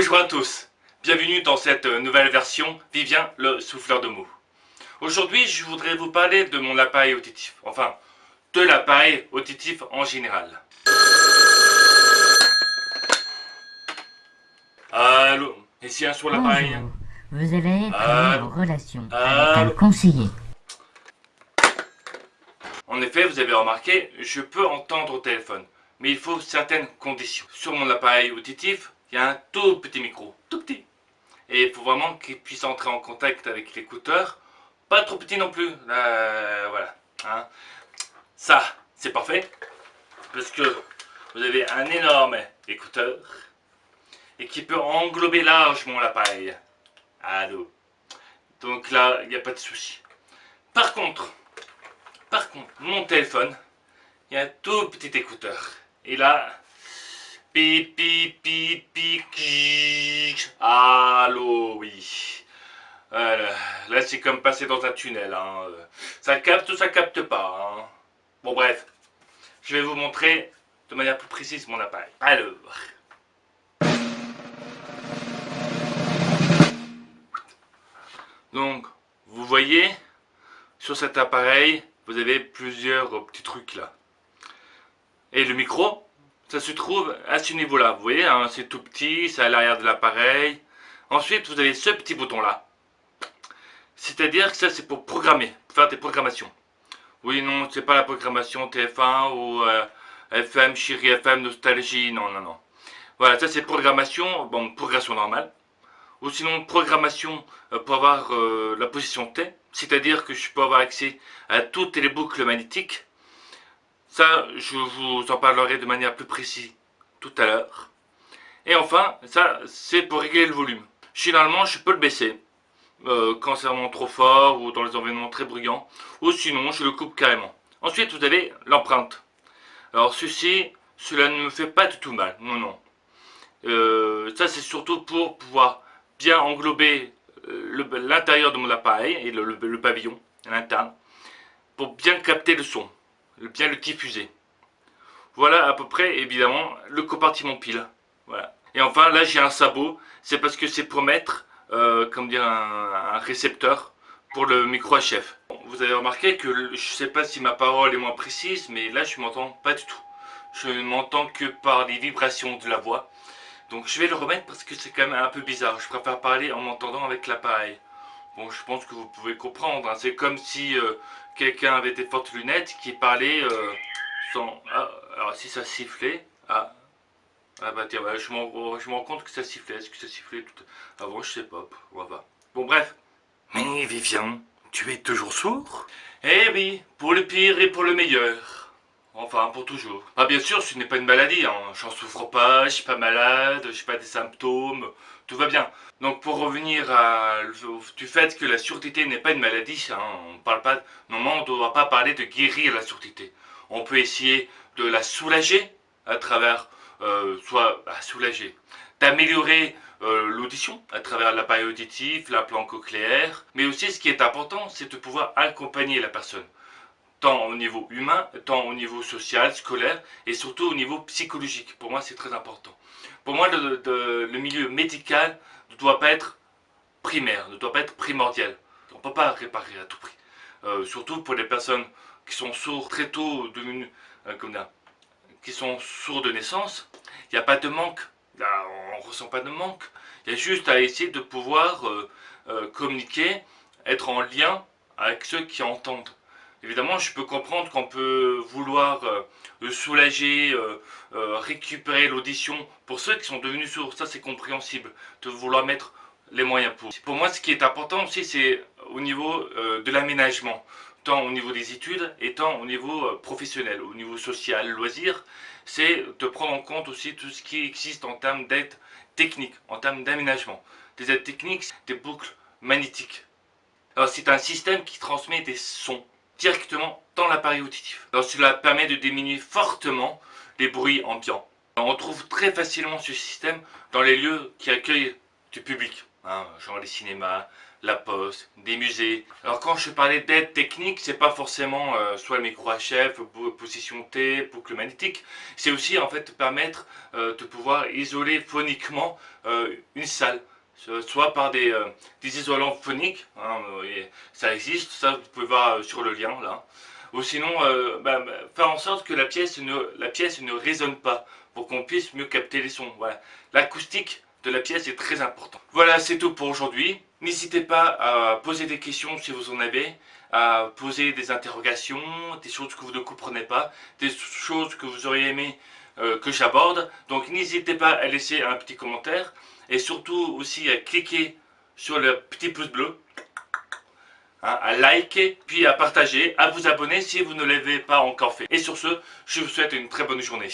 Bonjour à tous, bienvenue dans cette nouvelle version Vivien le souffleur de mots. Aujourd'hui je voudrais vous parler de mon appareil auditif, enfin de l'appareil auditif en général. Allô, ici un sur l'appareil. Vous avez entrer en relation avec un conseiller. En effet, vous avez remarqué, je peux entendre au téléphone, mais il faut certaines conditions. Sur mon appareil auditif, il y a un tout petit micro, tout petit. Et il faut vraiment qu'il puisse entrer en contact avec l'écouteur, pas trop petit non plus. voilà. Hein. Ça, c'est parfait, parce que vous avez un énorme écouteur et qui peut englober largement l'appareil. Allô. Donc là, il n'y a pas de souci. Par contre, par contre, mon téléphone, il y a un tout petit écouteur. Et là, pip, allô, oui. là, c'est comme passer dans un tunnel. Hein. Ça capte ou ça capte pas. Hein. Bon, bref. Je vais vous montrer de manière plus précise mon appareil. Alors. Donc, vous voyez, sur cet appareil, vous avez plusieurs petits trucs là. Et le micro, ça se trouve à ce niveau-là. Vous voyez, hein, c'est tout petit, c'est à l'arrière de l'appareil. Ensuite, vous avez ce petit bouton là. C'est-à-dire que ça, c'est pour programmer, faire des programmations. Oui, non, c'est pas la programmation TF1 ou euh, FM, Chérie FM, Nostalgie, non, non, non. Voilà, ça c'est programmation, bon, progression normale ou sinon programmation euh, pour avoir euh, la position T, c'est-à-dire que je peux avoir accès à toutes les boucles magnétiques. Ça, je vous en parlerai de manière plus précise tout à l'heure. Et enfin, ça, c'est pour régler le volume. Généralement, je peux le baisser euh, quand c'est vraiment trop fort ou dans les environnements très bruyants, ou sinon, je le coupe carrément. Ensuite, vous avez l'empreinte. Alors, ceci, cela ne me fait pas du tout mal, non, non. ça, c'est surtout pour pouvoir bien englober euh, l'intérieur de mon appareil et le, pavillon l'interne pour bien capter le son, bien le diffuser. Voilà à peu près évidemment le compartiment pile. Voilà. Et enfin là j'ai un sabot, c'est parce que c'est pour mettre euh, comme dire un, récepteur pour le micro HF. Vous avez remarqué que je ne sais pas si ma parole est moins précise, mais là je m'entends pas du tout. Je m'entends que par les vibrations de la voix. Donc je vais le remettre parce que c'est quand même un peu bizarre. Je préfère parler en m'entendant avec l'appareil. Bon, je pense que vous pouvez comprendre. Hein. C'est comme si euh, quelqu'un avait des fortes lunettes qui parlait euh, sans... Ah, alors si ça sifflait... Ah, ah bah tiens, je, me rends compte que ça sifflait. Est-ce que ça sifflait tout... Avant, je sais pas. On va Bon, bref. Mais Vivian, tu es toujours sourd? Eh oui, pour le pire et pour le meilleur. Enfin, pour toujours. Ah bien sûr, ce n'est pas une maladie, hein. j'en souffre pas, je suis pas malade, je pas des symptômes, tout va bien. Donc pour revenir à, du fait que la surdité n'est pas une maladie, hein, on parle pas, normalement on ne doit pas parler de guérir la surdité. On peut essayer de la soulager à travers, euh, soit bah, soulager, d'améliorer euh, l'audition à travers l'appareil auditif, l'implant cochléaire, mais aussi ce qui est important, c'est de pouvoir accompagner la personne tant au niveau humain, tant au niveau social, scolaire, et surtout au niveau psychologique. Pour moi, c'est très important. Pour moi, le, milieu médical ne doit pas être primaire, ne doit pas être primordial. On ne peut pas réparer à tout prix. Euh, surtout pour les personnes qui sont sourds très tôt, euh, comme qui sont sourds de naissance, il n'y a pas de manque. on ne ressent pas de manque. Il y a juste à essayer de pouvoir euh, communiquer, être en lien avec ceux qui entendent. Évidemment, je peux comprendre qu'on peut vouloir euh, soulager, euh, euh, récupérer l'audition. Pour ceux qui sont devenus sourds, ça c'est compréhensible, de vouloir mettre les moyens pour. Pour moi, ce qui est important aussi, c'est au niveau de l'aménagement, tant au niveau des études et tant au niveau professionnel, au niveau social, loisir, c'est de prendre en compte aussi tout ce qui existe en termes d'aide technique, en termes d'aménagement. Des aides techniques, des boucles magnétiques. C'est un système qui transmet des sons directement dans l'appareil auditif. Alors cela permet de diminuer fortement les bruits ambiants. On trouve très facilement ce système dans les lieux qui accueillent du public. hein, genre les cinémas, la poste, des musées. Alors quand je parlais d'aide technique, c'est pas forcément euh, soit le micro HF, position T, boucle magnétique. C'est aussi en fait permettre euh, de pouvoir isoler phoniquement euh, une salle soit par des, des isolants phoniques, hein, ça existe, ça vous pouvez voir sur le lien là, ou sinon bah, bah, faire en sorte que la pièce ne, la pièce ne résonne pas, pour qu'on puisse mieux capter les sons. Voilà. L'acoustique de la pièce est très important. Voilà, c'est tout pour aujourd'hui. N'hésitez pas à poser des questions si vous en avez, à poser des interrogations, des choses que vous ne comprenez pas, des choses que vous auriez aimé euh, que j'aborde. Donc n'hésitez pas à laisser un petit commentaire et surtout aussi à cliquer sur le petit pouce bleu, hein, à liker, puis à partager, à vous abonner si vous ne l'avez pas encore fait. Et sur ce, je vous souhaite une très bonne journée.